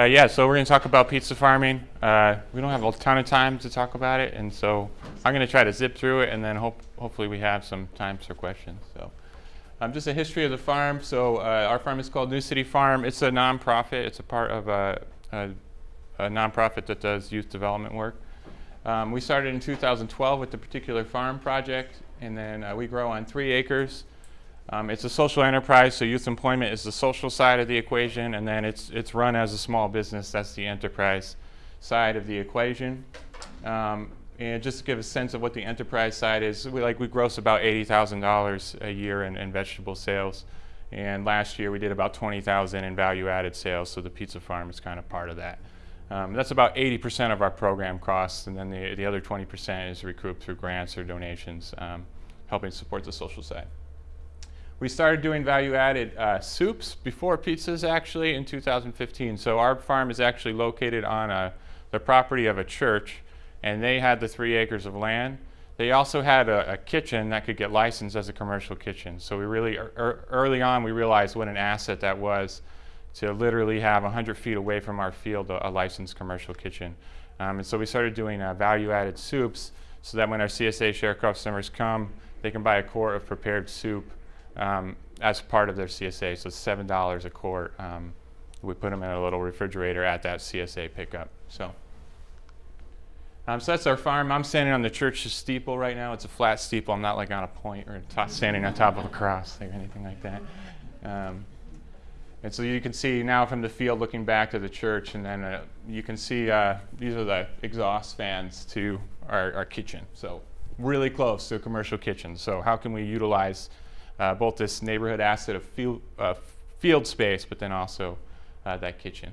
Uh, yeah, so we're going to talk about pizza farming. Uh, we don't have a ton of time to talk about it, and so I'm going to try to zip through it, and then hope, hopefully we have some time for questions. So, um, just a history of the farm. So, uh, our farm is called New City Farm. It's a nonprofit. It's a part of a, a, a nonprofit that does youth development work. Um, we started in 2012 with the particular farm project, and then uh, we grow on three acres. Um, it's a social enterprise, so youth employment is the social side of the equation, and then it's, it's run as a small business. That's the enterprise side of the equation. Um, and just to give a sense of what the enterprise side is, we, like we gross about $80,000 a year in, in vegetable sales. And last year we did about 20,000 in value-added sales, so the pizza farm is kind of part of that. Um, that's about 80% of our program costs, and then the, the other 20% is recouped through grants or donations, um, helping support the social side. We started doing value-added uh, soups before pizzas actually in 2015. So our farm is actually located on a, the property of a church and they had the three acres of land. They also had a, a kitchen that could get licensed as a commercial kitchen. So we really, er, early on we realized what an asset that was to literally have 100 feet away from our field a, a licensed commercial kitchen. Um, and so we started doing uh, value-added soups so that when our CSA share customers come, they can buy a quart of prepared soup um, as part of their CSA. So seven dollars a quart. Um, we put them in a little refrigerator at that CSA pickup. So. Um, so that's our farm. I'm standing on the church steeple right now. It's a flat steeple. I'm not like on a point or standing on top of a cross or anything like that. Um, and so you can see now from the field looking back to the church, and then uh, you can see uh, these are the exhaust fans to our, our kitchen. So really close to a commercial kitchen. So how can we utilize uh, both this neighborhood asset of field, uh, field space, but then also uh, that kitchen.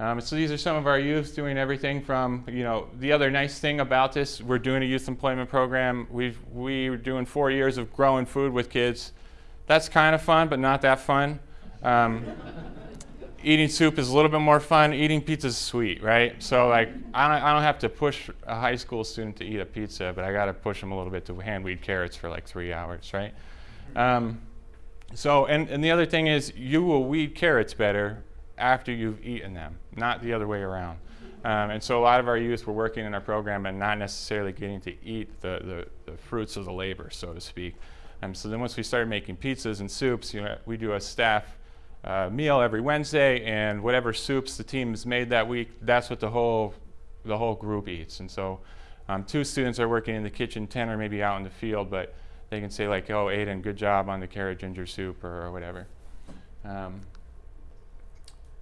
Um, so these are some of our youth doing everything from, you know, the other nice thing about this, we're doing a youth employment program. We've, we're doing four years of growing food with kids. That's kind of fun, but not that fun. Um, eating soup is a little bit more fun. Eating pizza is sweet, right? So like, I don't, I don't have to push a high school student to eat a pizza, but I got to push them a little bit to hand weed carrots for like three hours, right? Um, so, and, and the other thing is you will weed carrots better after you've eaten them, not the other way around. Um, and so a lot of our youth were working in our program and not necessarily getting to eat the, the, the fruits of the labor, so to speak. Um, so then once we started making pizzas and soups, you know, we do a staff uh, meal every Wednesday, and whatever soups the team has made that week, that's what the whole, the whole group eats. And so um, two students are working in the kitchen, 10 are maybe out in the field, but they can say like, oh, Aiden, good job on the carrot ginger soup or, or whatever. Um,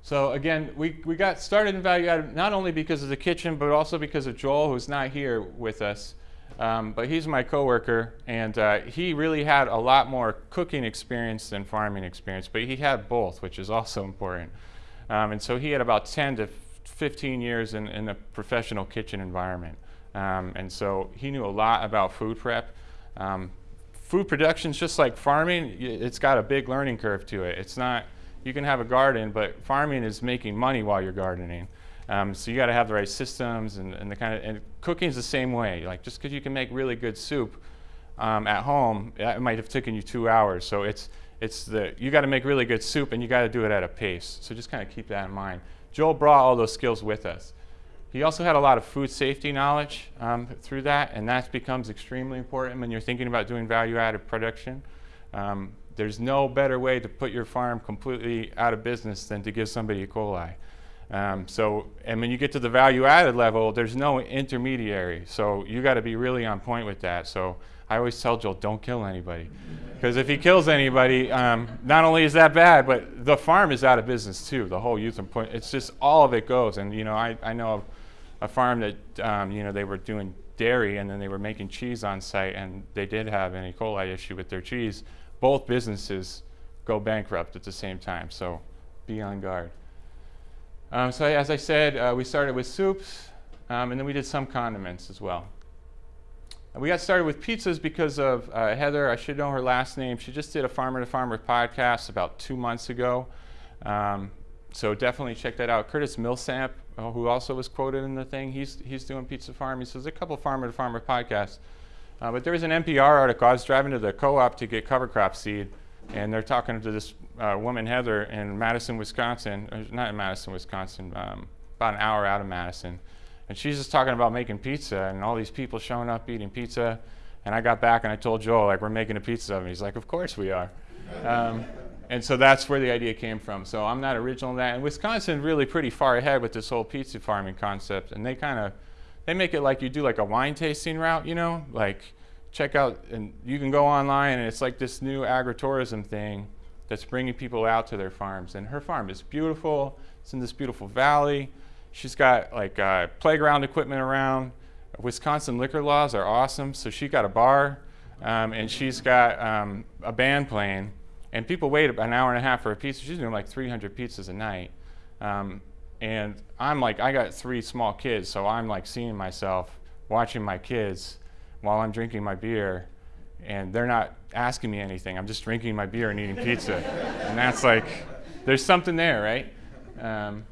so again, we, we got started in value added not only because of the kitchen, but also because of Joel, who's not here with us. Um, but he's my coworker, and uh, he really had a lot more cooking experience than farming experience, but he had both, which is also important. Um, and so he had about 10 to 15 years in, in a professional kitchen environment. Um, and so he knew a lot about food prep. Um, food production is just like farming. It's got a big learning curve to it. It's not, you can have a garden, but farming is making money while you're gardening. Um, so you got to have the right systems and, and the kind of, and cooking is the same way. Like just because you can make really good soup um, at home, it might have taken you two hours. So it's, it's the, you got to make really good soup and you got to do it at a pace. So just kind of keep that in mind. Joel brought all those skills with us. He also had a lot of food safety knowledge um, through that, and that becomes extremely important when you're thinking about doing value-added production. Um, there's no better way to put your farm completely out of business than to give somebody E. coli. Um, so, and when you get to the value-added level, there's no intermediary. So you got to be really on point with that. So I always tell Joel, don't kill anybody. Because if he kills anybody, um, not only is that bad, but the farm is out of business too. The whole youth employment, it's just all of it goes. And you know, I, I know a farm that um, you know they were doing dairy and then they were making cheese on site and they did have an E. coli issue with their cheese. Both businesses go bankrupt at the same time, so be on guard. Um, so as I said, uh, we started with soups um, and then we did some condiments as well. We got started with pizzas because of uh, Heather. I should know her last name. She just did a Farmer to Farmer podcast about two months ago. Um, so definitely check that out. Curtis Millsap uh, who also was quoted in the thing, he's, he's doing Pizza Farm. He says a couple farmer to farmer podcasts. Uh, but there was an NPR article. I was driving to the co-op to get cover crop seed and they're talking to this uh, woman Heather in Madison, Wisconsin, not in Madison, Wisconsin, um, about an hour out of Madison, and she's just talking about making pizza and all these people showing up eating pizza, and I got back and I told Joel like we're making a pizza of oven. He's like, of course we are. Um, and so that's where the idea came from. So I'm not original in that. And Wisconsin really pretty far ahead with this whole pizza farming concept. And they kind of, they make it like you do like a wine tasting route, you know, like check out, and you can go online and it's like this new agritourism thing that's bringing people out to their farms. And her farm is beautiful. It's in this beautiful valley. She's got like uh, playground equipment around. Wisconsin liquor laws are awesome. So she got a bar um, and she's got um, a band playing and people wait an hour and a half for a pizza. She's doing like 300 pizzas a night. Um, and I'm like, I got three small kids, so I'm like seeing myself watching my kids while I'm drinking my beer, and they're not asking me anything. I'm just drinking my beer and eating pizza. and that's like, there's something there, right? Um,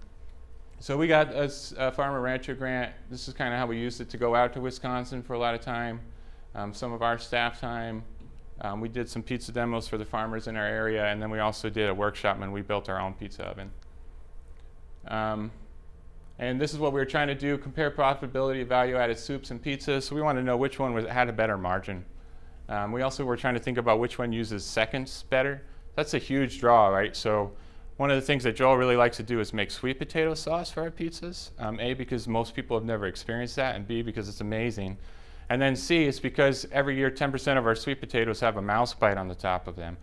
so we got a, a farmer rancher grant. This is kind of how we used it to go out to Wisconsin for a lot of time. Um, some of our staff time. Um, we did some pizza demos for the farmers in our area, and then we also did a workshop and we built our own pizza oven. Um, and this is what we were trying to do, compare profitability of value-added soups and pizzas. So we wanted to know which one was, had a better margin. Um, we also were trying to think about which one uses seconds better. That's a huge draw, right? So one of the things that Joel really likes to do is make sweet potato sauce for our pizzas. Um, a, because most people have never experienced that, and B, because it's amazing. And then C is because every year 10% of our sweet potatoes have a mouse bite on the top of them.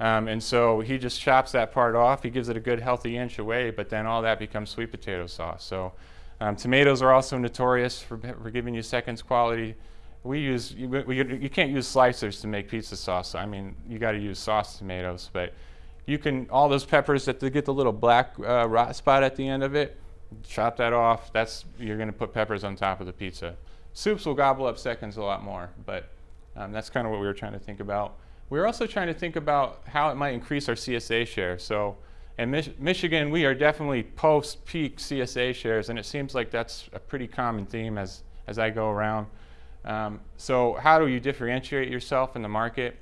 Um, and so he just chops that part off. He gives it a good healthy inch away, but then all that becomes sweet potato sauce. So um, tomatoes are also notorious for, for, giving you seconds quality. We use, you, we, you can't use slicers to make pizza sauce. I mean, you got to use sauce tomatoes, but you can, all those peppers that get the little black uh, rot spot at the end of it, chop that off. That's, you're going to put peppers on top of the pizza. Soups will gobble up seconds a lot more, but um, that's kind of what we were trying to think about. We were also trying to think about how it might increase our CSA share. So in Mich Michigan, we are definitely post-peak CSA shares, and it seems like that's a pretty common theme as, as I go around. Um, so how do you differentiate yourself in the market?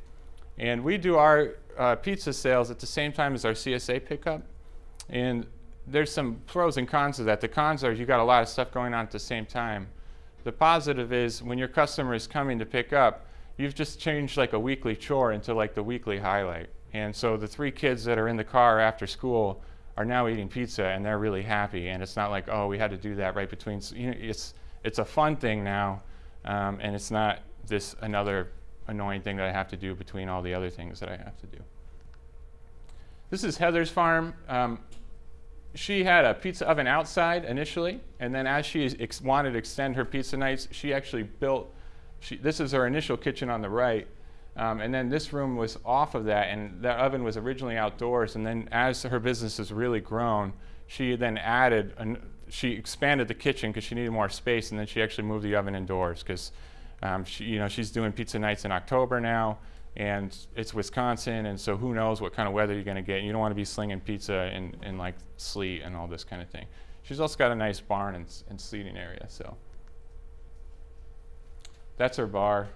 And we do our uh, pizza sales at the same time as our CSA pickup. And there's some pros and cons to that. The cons are you got a lot of stuff going on at the same time. The positive is when your customer is coming to pick up, you've just changed like a weekly chore into like the weekly highlight. And so the three kids that are in the car after school are now eating pizza and they're really happy. And it's not like, oh, we had to do that right between. You know, it's it's a fun thing now, um, and it's not this another annoying thing that I have to do between all the other things that I have to do. This is Heather's farm. Um, she had a pizza oven outside initially, and then as she wanted to extend her pizza nights, she actually built, she, this is her initial kitchen on the right, um, and then this room was off of that, and that oven was originally outdoors, and then as her business has really grown, she then added, an, she expanded the kitchen because she needed more space, and then she actually moved the oven indoors because um, she, you know, she's doing pizza nights in October now, and it's Wisconsin, and so who knows what kind of weather you're going to get. And You don't want to be slinging pizza in, in like sleet and all this kind of thing. She's also got a nice barn and, and seating area, so. That's her bar.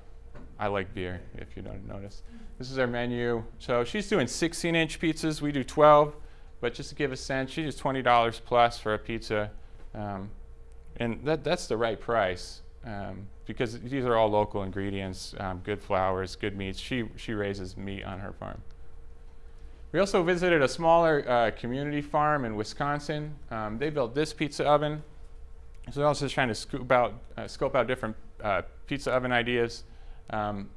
I like beer, if you don't notice. This is our menu. So she's doing 16-inch pizzas. We do 12, but just to give a sense, she does $20 plus for a pizza, um, and that, that's the right price. Um, because these are all local ingredients, um, good flours, good meats. She, she raises meat on her farm. We also visited a smaller uh, community farm in Wisconsin. Um, they built this pizza oven. So I was just trying to scope out, uh, scope out different uh, pizza oven ideas. Um,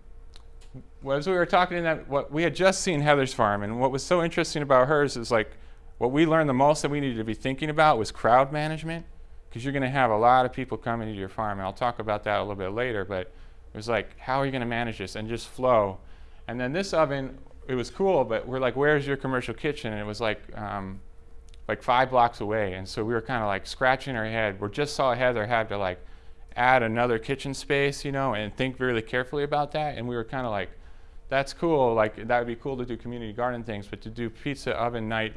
as we were talking in that, what we had just seen Heather's farm, and what was so interesting about hers is like, what we learned the most that we needed to be thinking about was crowd management because you're going to have a lot of people coming to your farm. And I'll talk about that a little bit later, but it was like, how are you going to manage this? And just flow. And then this oven, it was cool, but we're like, where's your commercial kitchen? And it was like, um, like five blocks away. And so we were kind of like scratching our head. We just saw Heather had to like add another kitchen space, you know, and think really carefully about that. And we were kind of like, that's cool. Like that would be cool to do community garden things, but to do pizza oven night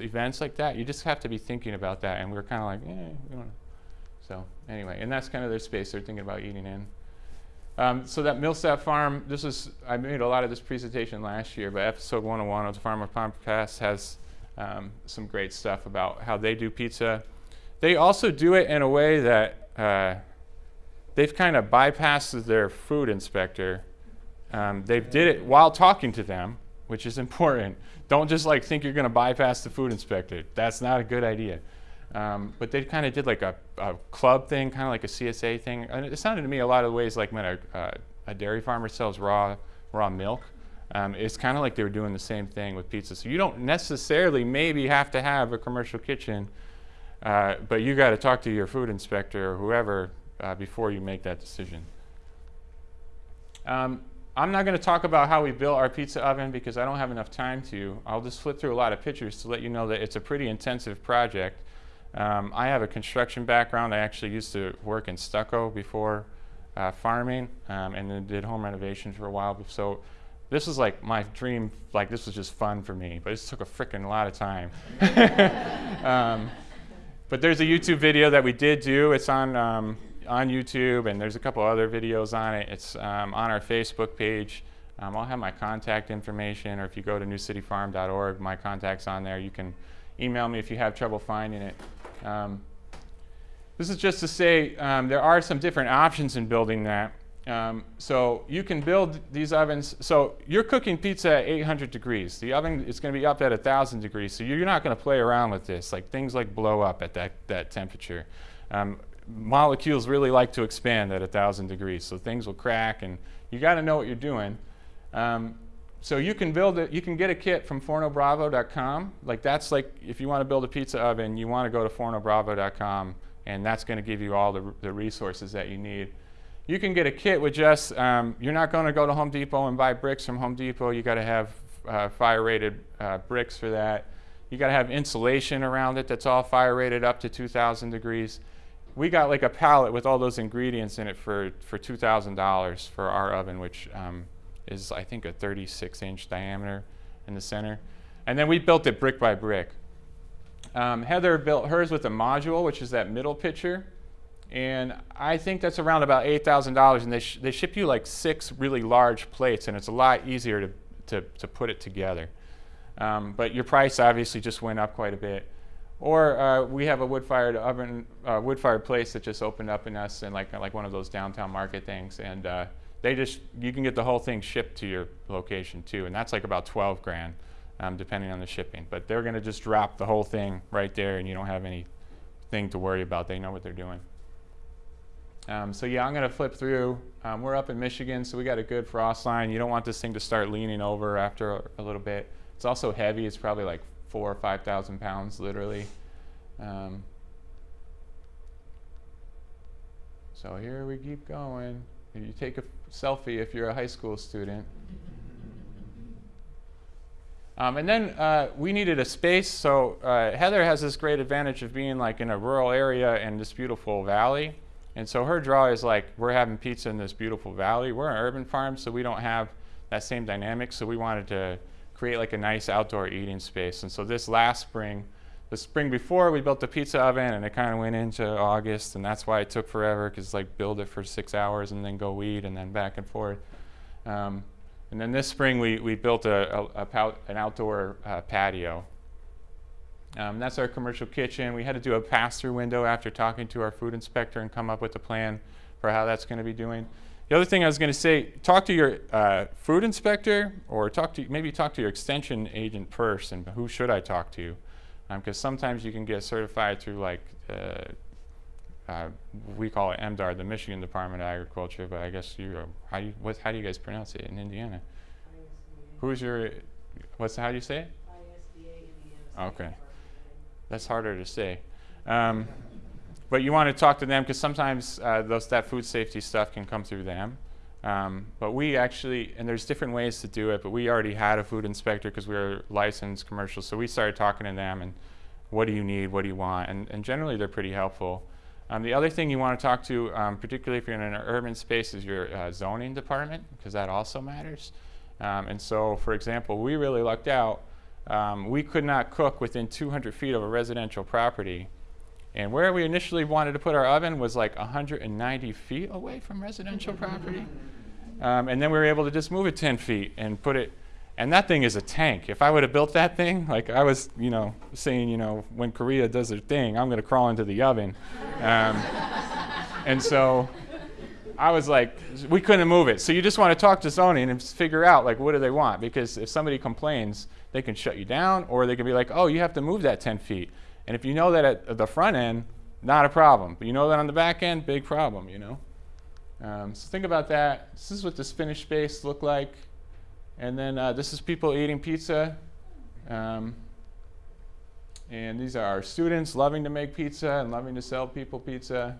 events like that, you just have to be thinking about that. And we are kind of like, eh, we don't know. So anyway, and that's kind of their space they're thinking about eating in. Um, so that Millsap Farm, this is, I made a lot of this presentation last year, but episode 101 of the Farmer to Farmer has um, some great stuff about how they do pizza. They also do it in a way that uh, they've kind of bypassed their food inspector. Um, they did it while talking to them, which is important. Don't just like think you're going to bypass the food inspector. That's not a good idea. Um, but they kind of did like a, a club thing, kind of like a CSA thing. And it sounded to me a lot of ways like when a, a dairy farmer sells raw, raw milk. Um, it's kind of like they were doing the same thing with pizza. So you don't necessarily maybe have to have a commercial kitchen, uh, but you got to talk to your food inspector or whoever uh, before you make that decision. Um, I'm not going to talk about how we built our pizza oven because I don't have enough time to. I'll just flip through a lot of pictures to let you know that it's a pretty intensive project. Um, I have a construction background. I actually used to work in stucco before uh, farming um, and then did home renovations for a while. So this was like my dream, like this was just fun for me, but it took a freaking lot of time. um, but there's a YouTube video that we did do. It's on, um, on YouTube and there's a couple other videos on it. It's um, on our Facebook page. Um, I'll have my contact information or if you go to newcityfarm.org, my contact's on there. You can email me if you have trouble finding it. Um, this is just to say um, there are some different options in building that. Um, so you can build these ovens. So you're cooking pizza at 800 degrees. The oven is going to be up at 1,000 degrees. So you're not going to play around with this. Like things like blow up at that, that temperature. Um, molecules really like to expand at 1,000 degrees. So things will crack and you got to know what you're doing. Um, so you can build it, you can get a kit from fornobravo.com. Like that's like, if you want to build a pizza oven, you want to go to fornobravo.com and that's going to give you all the, the resources that you need. You can get a kit with just, um, you're not going to go to Home Depot and buy bricks from Home Depot. You got to have uh, fire rated uh, bricks for that. You got to have insulation around it that's all fire rated up to 2,000 degrees. We got like a pallet with all those ingredients in it for, for $2,000 for our oven, which um, is I think a 36 inch diameter in the center. And then we built it brick by brick. Um, Heather built hers with a module, which is that middle picture. And I think that's around about $8,000 and they, sh they ship you like six really large plates and it's a lot easier to, to, to put it together. Um, but your price obviously just went up quite a bit. Or uh, we have a wood-fired oven, uh, wood-fired place that just opened up in us and like, like one of those downtown market things. And uh, they just, you can get the whole thing shipped to your location too, and that's like about 12 grand, um, depending on the shipping. But they're gonna just drop the whole thing right there and you don't have anything to worry about. They know what they're doing. Um, so yeah, I'm gonna flip through. Um, we're up in Michigan, so we got a good frost line. You don't want this thing to start leaning over after a, a little bit. It's also heavy. It's probably like four or 5,000 pounds, literally. Um, so here we keep going. You take a selfie if you're a high school student. Um, and then uh, we needed a space, so uh, Heather has this great advantage of being like in a rural area in this beautiful valley. And so her draw is like, we're having pizza in this beautiful valley. We're an urban farm, so we don't have that same dynamic. So we wanted to create like a nice outdoor eating space. And so this last spring, the spring before we built the pizza oven and it kind of went into August and that's why it took forever because like build it for six hours and then go weed and then back and forth. Um, and then this spring we, we built a, a, a an outdoor uh, patio. Um, that's our commercial kitchen. We had to do a pass-through window after talking to our food inspector and come up with a plan for how that's going to be doing. The other thing I was going to say, talk to your uh, food inspector or talk to maybe talk to your extension agent first and who should I talk to? because um, sometimes you can get certified through like uh, uh, we call it MDAR, the Michigan Department of Agriculture, but I guess you how do you what how do you guys pronounce it in Indiana? ISDA. Who's your what's how do you say it? ISDA Indiana. Okay, that's harder to say. Um, but you want to talk to them because sometimes uh, those that food safety stuff can come through them. Um, but we actually, and there's different ways to do it, but we already had a food inspector because we were licensed commercial. So we started talking to them and what do you need, what do you want? And, and generally they're pretty helpful. Um, the other thing you want to talk to, um, particularly if you're in an urban space, is your uh, zoning department because that also matters. Um, and so, for example, we really lucked out. Um, we could not cook within 200 feet of a residential property And where we initially wanted to put our oven was like 190 feet away from residential property. Um, and then we were able to just move it 10 feet and put it, and that thing is a tank. If I would have built that thing, like I was, you know, saying, you know, when Korea does their thing, I'm going to crawl into the oven. Um, and so I was like, we couldn't move it. So you just want to talk to zoning and figure out, like, what do they want? Because if somebody complains, they can shut you down, or they can be like, oh, you have to move that 10 feet. And if you know that at the front end, not a problem. But you know that on the back end, big problem, you know? Um, so think about that. This is what this finished space look like. And then uh, this is people eating pizza. Um, and these are our students loving to make pizza and loving to sell people pizza.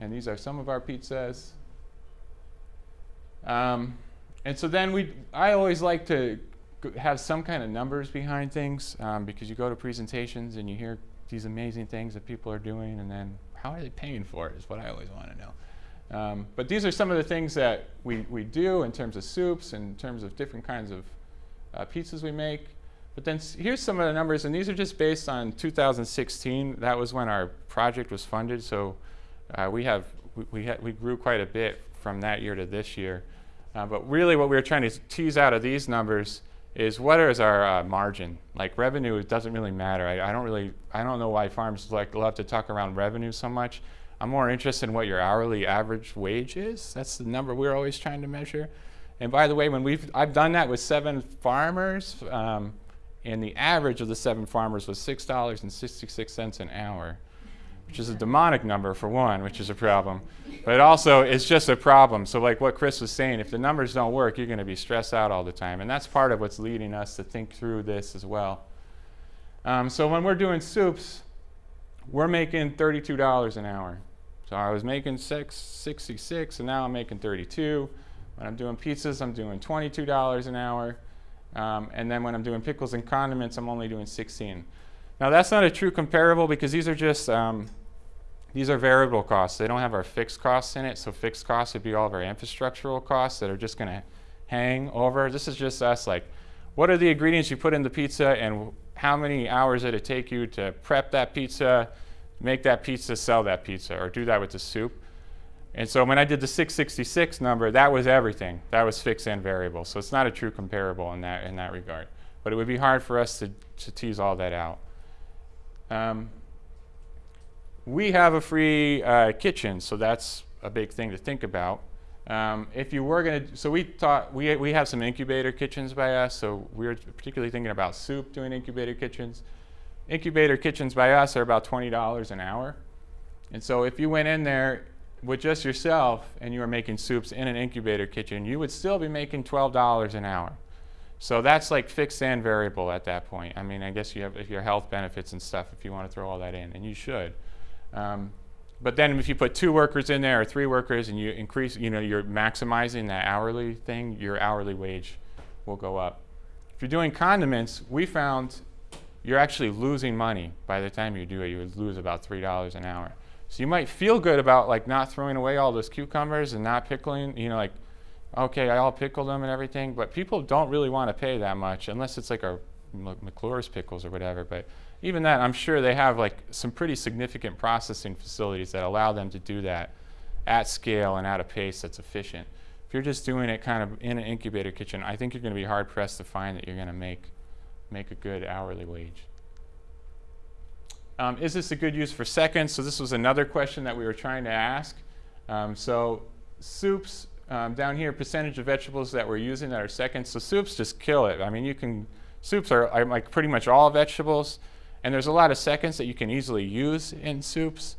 And these are some of our pizzas. Um, and so then we, I always like to have some kind of numbers behind things um, because you go to presentations and you hear these amazing things that people are doing and then how are they paying for it is what I always want to know. Um, but these are some of the things that we, we do in terms of soups, in terms of different kinds of uh, pizzas we make. But then here's some of the numbers, and these are just based on 2016. That was when our project was funded, so uh, we have we, we, we grew quite a bit from that year to this year. Uh, but really what we were trying to tease out of these numbers is what is our uh, margin? Like revenue doesn't really matter. I, I, don't really, I don't know why farms like love to talk around revenue so much. I'm more interested in what your hourly average wage is. That's the number we're always trying to measure. And by the way, when we've, I've done that with seven farmers, um, and the average of the seven farmers was $6.66 an hour which is a demonic number for one, which is a problem. But also, it's just a problem. So like what Chris was saying, if the numbers don't work, you're going to be stressed out all the time. And that's part of what's leading us to think through this as well. Um, so when we're doing soups, we're making $32 an hour. So I was making six, 66, and now I'm making 32. When I'm doing pizzas, I'm doing $22 an hour. Um, and then when I'm doing pickles and condiments, I'm only doing 16. Now that's not a true comparable because these are just, um, these are variable costs. They don't have our fixed costs in it. So fixed costs would be all of our infrastructural costs that are just going to hang over. This is just us like, what are the ingredients you put in the pizza and how many hours did it take you to prep that pizza, make that pizza, sell that pizza, or do that with the soup? And so when I did the 666 number, that was everything. That was fixed and variable. So it's not a true comparable in that, in that regard. But it would be hard for us to, to tease all that out. Um, we have a free uh, kitchen, so that's a big thing to think about. Um, if you were going to, so we thought, we, we have some incubator kitchens by us, so we are particularly thinking about soup doing incubator kitchens. Incubator kitchens by us are about $20 an hour. And so if you went in there with just yourself and you were making soups in an incubator kitchen, you would still be making $12 an hour. So that's like fixed and variable at that point. I mean, I guess you have if your health benefits and stuff if you want to throw all that in, and you should. Um, but then if you put two workers in there or three workers and you increase, you know, you're maximizing that hourly thing, your hourly wage will go up. If you're doing condiments, we found you're actually losing money by the time you do it. You would lose about $3 an hour. So you might feel good about like not throwing away all those cucumbers and not pickling, you know, like okay, I'll pickle them and everything, but people don't really want to pay that much unless it's like our McClure's pickles or whatever. But even that, I'm sure they have like some pretty significant processing facilities that allow them to do that at scale and at a pace that's efficient. If you're just doing it kind of in an incubator kitchen, I think you're going to be hard pressed to find that you're going to make make a good hourly wage. Um, is this a good use for seconds? So this was another question that we were trying to ask. Um, so soups um, down here, percentage of vegetables that we're using that are seconds. So soups just kill it. I mean, you can, soups are, are like pretty much all vegetables. And there's a lot of seconds that you can easily use in soups.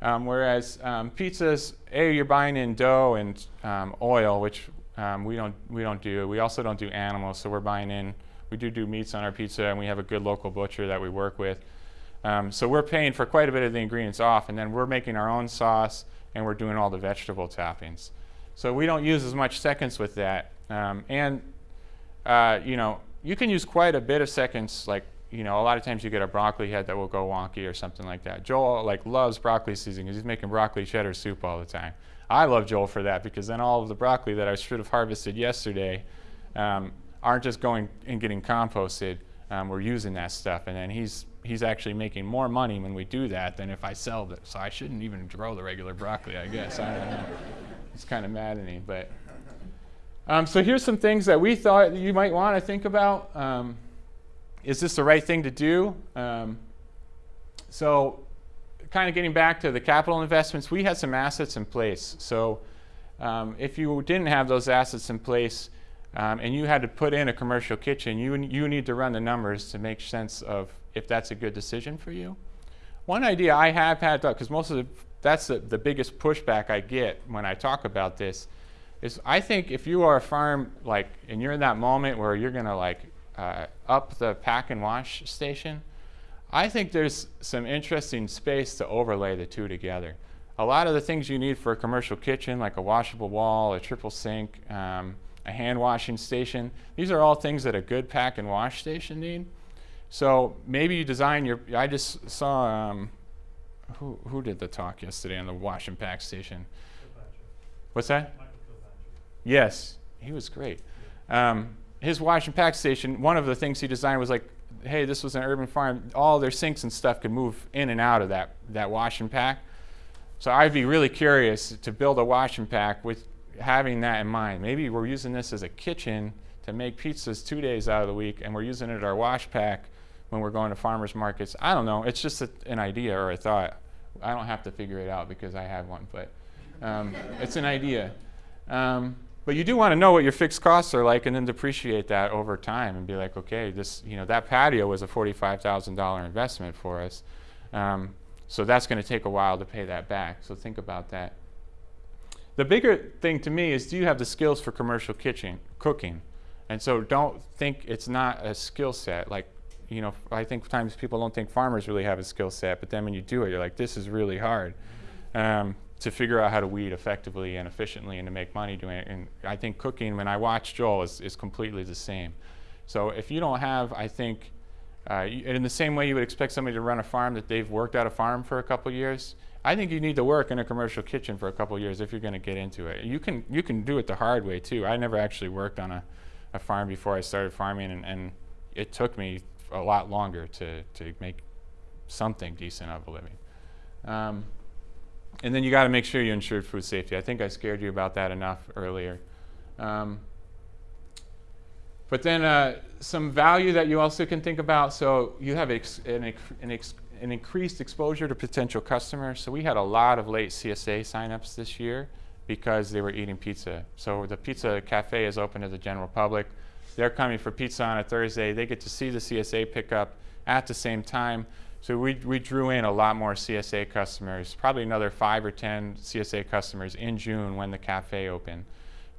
Um, whereas um, pizzas, A, you're buying in dough and um, oil, which um, we, don't, we don't do. We also don't do animals, so we're buying in, we do do meats on our pizza, and we have a good local butcher that we work with. Um, so we're paying for quite a bit of the ingredients off, and then we're making our own sauce, and we're doing all the vegetable toppings. So we don't use as much seconds with that. Um, and, uh, you know, you can use quite a bit of seconds. Like, you know, a lot of times you get a broccoli head that will go wonky or something like that. Joel, like, loves broccoli seasoning because he's making broccoli cheddar soup all the time. I love Joel for that because then all of the broccoli that I should have harvested yesterday um, aren't just going and getting composted. Um, we're using that stuff. And then he's he's actually making more money when we do that than if I sell it. So I shouldn't even grow the regular broccoli, I guess. I. It's kind of maddening, but. Um, so here's some things that we thought you might want to think about. Um, is this the right thing to do? Um, so kind of getting back to the capital investments, we had some assets in place. So um, if you didn't have those assets in place um, and you had to put in a commercial kitchen, you, you need to run the numbers to make sense of if that's a good decision for you. One idea I have had, though, because most of the, that's the, the biggest pushback I get when I talk about this, is I think if you are a farm, like, and you're in that moment where you're going to like uh, up the pack and wash station, I think there's some interesting space to overlay the two together. A lot of the things you need for a commercial kitchen, like a washable wall, a triple sink, um, a hand washing station, these are all things that a good pack and wash station need. So maybe you design your, I just saw, um, who, who did the talk yesterday on the wash and pack station? What's that? Yes, he was great. Um, his wash and pack station, one of the things he designed was like, hey, this was an urban farm. All their sinks and stuff could move in and out of that, that wash and pack. So I'd be really curious to build a wash and pack with having that in mind. Maybe we're using this as a kitchen to make pizzas two days out of the week, and we're using it at our wash pack when we're going to farmers markets. I don't know. It's just a, an idea or a thought. I don't have to figure it out because I have one, but um, it's an idea. Um, but you do want to know what your fixed costs are like and then depreciate that over time and be like, okay, this, you know, that patio was a $45,000 investment for us. Um, so that's going to take a while to pay that back. So think about that. The bigger thing to me is do you have the skills for commercial kitchen cooking? And so don't think it's not a skill set. Like, you know, I think times people don't think farmers really have a skill set, but then when you do it, you're like, this is really hard. Um, to figure out how to weed effectively and efficiently and to make money doing it. And I think cooking, when I watch Joel, is, is completely the same. So if you don't have, I think, uh, in the same way you would expect somebody to run a farm that they've worked at a farm for a couple years, I think you need to work in a commercial kitchen for a couple years if you're going to get into it. You can you can do it the hard way too. I never actually worked on a, a farm before I started farming, and, and it took me a lot longer to to make something decent of a living. Um, and then you got to make sure you insured food safety. I think I scared you about that enough earlier. Um, but then uh, some value that you also can think about. So you have an, an, an, increased exposure to potential customers. So we had a lot of late CSA signups this year because they were eating pizza. So the pizza cafe is open to the general public. They're coming for pizza on a Thursday. They get to see the CSA pickup at the same time. So we, we drew in a lot more CSA customers, probably another five or 10 CSA customers in June when the cafe opened.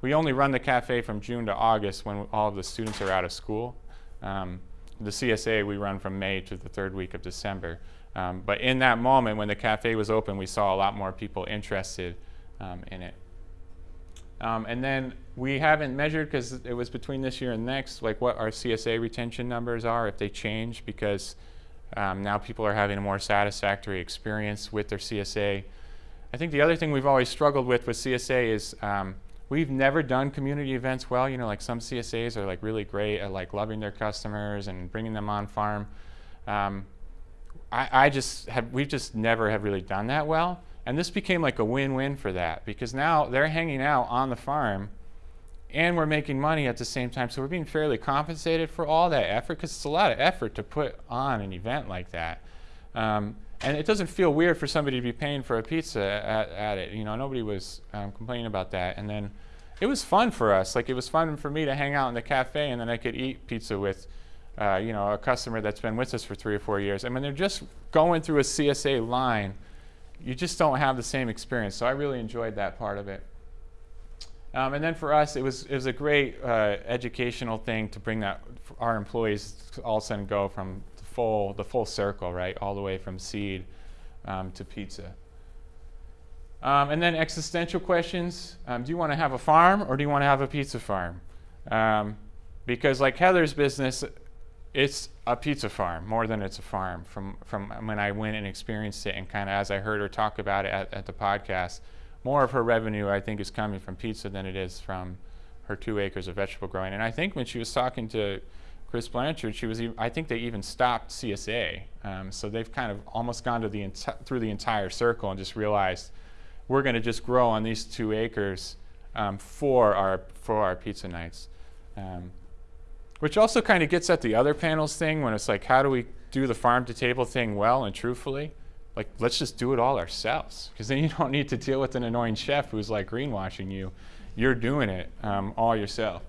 We only run the cafe from June to August when all of the students are out of school. Um, the CSA we run from May to the third week of December. Um, but in that moment when the cafe was open, we saw a lot more people interested um, in it. Um, and then we haven't measured because it was between this year and next, like what our CSA retention numbers are, if they change, because um, now people are having a more satisfactory experience with their CSA. I think the other thing we've always struggled with with CSA is um, we've never done community events well. You know, like some CSAs are like really great at like loving their customers and bringing them on farm. Um, I, I just have, we just never have really done that well. And this became like a win-win for that because now they're hanging out on the farm and we're making money at the same time. So we're being fairly compensated for all that effort because it's a lot of effort to put on an event like that. Um, and it doesn't feel weird for somebody to be paying for a pizza at, at it. You know, nobody was um, complaining about that. And then it was fun for us. Like it was fun for me to hang out in the cafe and then I could eat pizza with, uh, you know, a customer that's been with us for three or four years. I mean, they're just going through a CSA line. You just don't have the same experience. So I really enjoyed that part of it. Um, and then for us, it was, it was a great uh, educational thing to bring that our employees all of a sudden go from the full, the full circle, right, all the way from seed um, to pizza. Um, and then existential questions. Um, do you want to have a farm or do you want to have a pizza farm? Um, because like Heather's business, it's a pizza farm more than it's a farm from, from when I went and experienced it and kind of as I heard her talk about it at, at the podcast more of her revenue, I think, is coming from pizza than it is from her two acres of vegetable growing. And I think when she was talking to Chris Blanchard, she was. I think they even stopped CSA. Um, so they've kind of almost gone to the through the entire circle and just realized we're going to just grow on these two acres um, for our for our pizza nights. Um, which also kind of gets at the other panels thing when it's like, how do we do the farm to table thing well and truthfully? Like, let's just do it all ourselves. Because then you don't need to deal with an annoying chef who's like greenwashing you. You're doing it um, all yourself.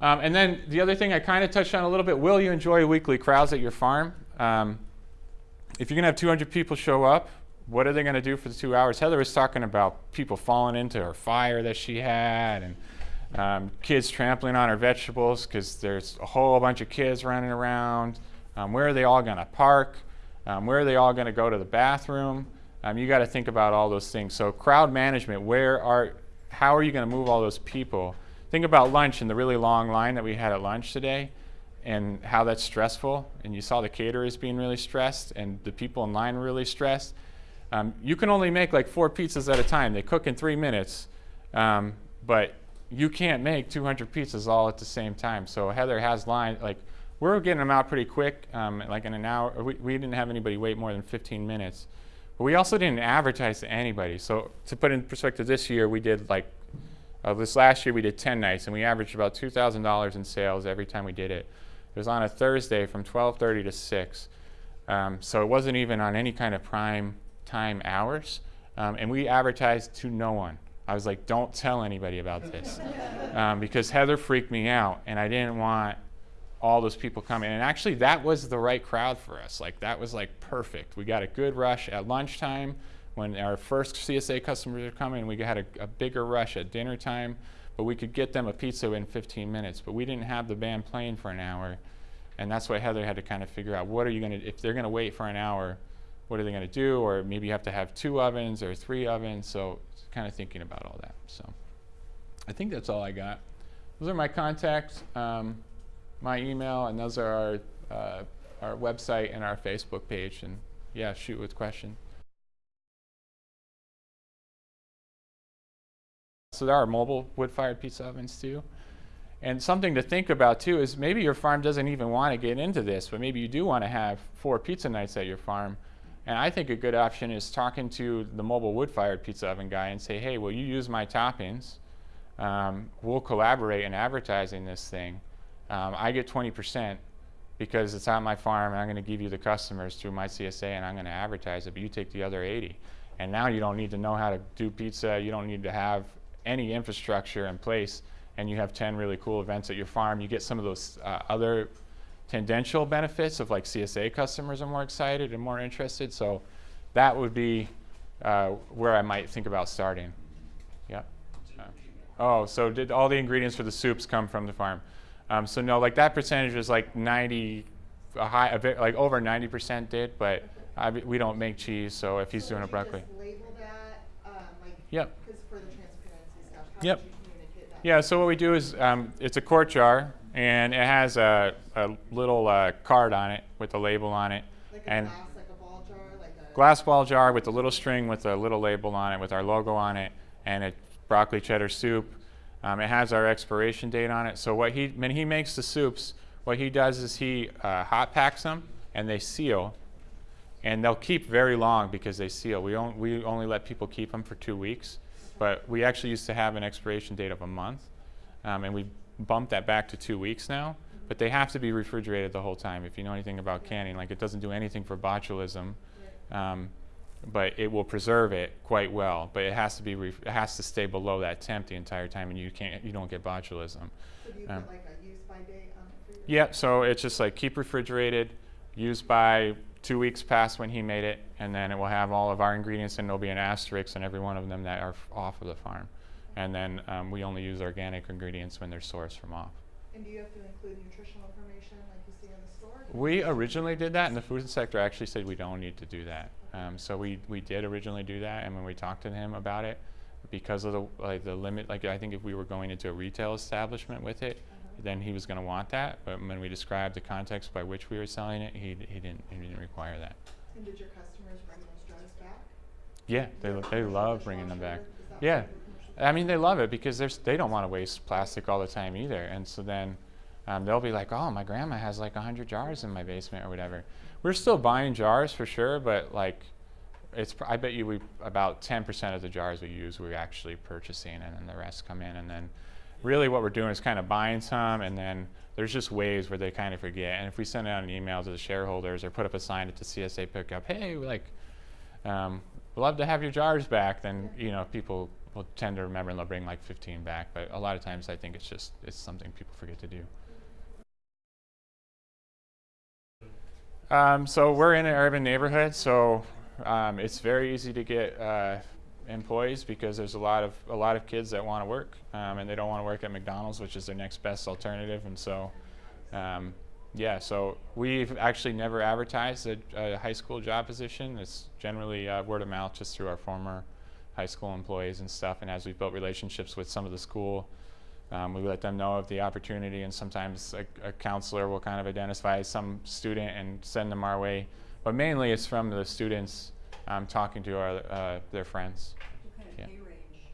Um, and then the other thing I kind of touched on a little bit will you enjoy weekly crowds at your farm? Um, if you're going to have 200 people show up, what are they going to do for the two hours? Heather was talking about people falling into her fire that she had and um, kids trampling on our vegetables because there's a whole bunch of kids running around. Um, where are they all going to park? Um, where are they all going to go to the bathroom? Um, you got to think about all those things. So crowd management, where are, how are you going to move all those people? Think about lunch and the really long line that we had at lunch today and how that's stressful. And you saw the caterers being really stressed and the people in line really stressed. Um, you can only make like four pizzas at a time. They cook in three minutes, um, but you can't make 200 pizzas all at the same time. So Heather has line like we're getting them out pretty quick, um, like in an hour. We, we didn't have anybody wait more than 15 minutes, but we also didn't advertise to anybody. So to put in perspective, this year we did like uh, this last year we did 10 nights and we averaged about $2,000 in sales every time we did it. It was on a Thursday from 12:30 to 6. Um, so it wasn't even on any kind of prime time hours. Um, and we advertised to no one. I was like, don't tell anybody about this. um, because Heather freaked me out and I didn't want all those people coming. And actually, that was the right crowd for us. Like, that was like perfect. We got a good rush at lunchtime when our first CSA customers are coming. We had a, a bigger rush at dinner time, but we could get them a pizza in 15 minutes. But we didn't have the band playing for an hour. And that's why Heather had to kind of figure out what are you going to, if they're going to wait for an hour, what are they going to do? Or maybe you have to have two ovens or three ovens. So kind of thinking about all that. So I think that's all I got. Those are my contacts, um, my email, and those are our, uh, our website and our Facebook page. And yeah, shoot with questions. So there are mobile wood-fired pizza ovens too. And something to think about too is maybe your farm doesn't even want to get into this, but maybe you do want to have four pizza nights at your farm. And I think a good option is talking to the mobile wood-fired pizza oven guy and say, hey, will you use my toppings? Um, we'll collaborate in advertising this thing. Um, I get 20% because it's on my farm and I'm going to give you the customers through my CSA and I'm going to advertise it, but you take the other 80. And now you don't need to know how to do pizza. You don't need to have any infrastructure in place and you have 10 really cool events at your farm. You get some of those uh, other tangential benefits of like CSA customers are more excited and more interested. So that would be uh, where I might think about starting. Yeah. Uh, oh, so did all the ingredients for the soups come from the farm? Um, so no, like that percentage is like 90, a high, a bit, like over 90% did, but I, we don't make cheese. So if he's So doing a broccoli, that, um, like, Yep. because for the transparency stuff, Yep. would you communicate that? Yeah, so what we do is um, it's a quart jar and it has a, a little uh, card on it with a label on it. Like a and glass, like a ball jar, like a. glass ball jar with a little string with a little label on it with our logo on it and a broccoli cheddar soup. Um, it has our expiration date on it. So what he when he makes the soups, what he does is he uh, hot packs them and they seal, and they'll keep very long because they seal. We only we only let people keep them for two weeks, but we actually used to have an expiration date of a month, um, and we bumped that back to two weeks now. But they have to be refrigerated the whole time. If you know anything about canning, like it doesn't do anything for botulism. Um, but it will preserve it quite well. But it has to be it has to stay below that temp the entire time, and you can't you don't get botulism. So do you um, put like a use by date on it for your? Yeah, so it's just like keep refrigerated, used by two weeks past when he made it, and then it will have all of our ingredients, and there'll be an asterisk on every one of them that are f- off of the farm. And then um, we only use organic ingredients when they're sourced from off. And do you have to include nutritional information like you see in the store? We originally did that, and the food sector actually said we don't need to do that. Um, so we, we did originally do that, and when we talked to him about it, because of the like the limit, like I think if we were going into a retail establishment with it, then he was going to want that. But when we described the context by which we were selling it, he, he didn't he didn't require that. And did your customers bring those jars back? Yeah, they they love bringing them back. Yeah. What your commercial- I mean, they love it because there's, they don't want to waste plastic all the time either. And so then um, they'll be like, "Oh, my grandma has like hundred jars in my basement or whatever." We're still buying jars for sure, but like, it's I bet you we about ten percent of the jars we use we're actually purchasing, and then the rest come in, and then really what we're doing is kind of buying some, and then there's just ways where they kind of forget. And if we send out an email to the shareholders or put up a sign at the CSA pickup, hey, like, um, we'd love to have your jars back, then you know people will tend to remember and they'll bring like 15 back. But a lot of times I think it's just it's something people forget to do. Um, so we're in an urban neighborhood, so um, it's very easy to get uh, employees because there's a lot of a lot of kids that want to work um, and they don't want to work at McDonald's, which is their next best alternative. And so, um, yeah, so we've actually never advertised a, a high school job position. It's generally uh, word of mouth, just through our former high school employees and stuff. And as we've built relationships with some of the school, um, we let them know of the opportunity. And sometimes a, a counselor will kind of identify some student and send them our way. But mainly, it's from the students um, talking to our, uh, their friends. Yeah. of pay range?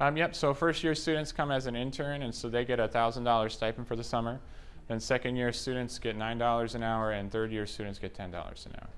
Um, yep. So first year students come as an intern, and so they get a thousand dollars stipend for the summer. Then second year students get nine dollars an hour, and third year students get ten dollars an hour.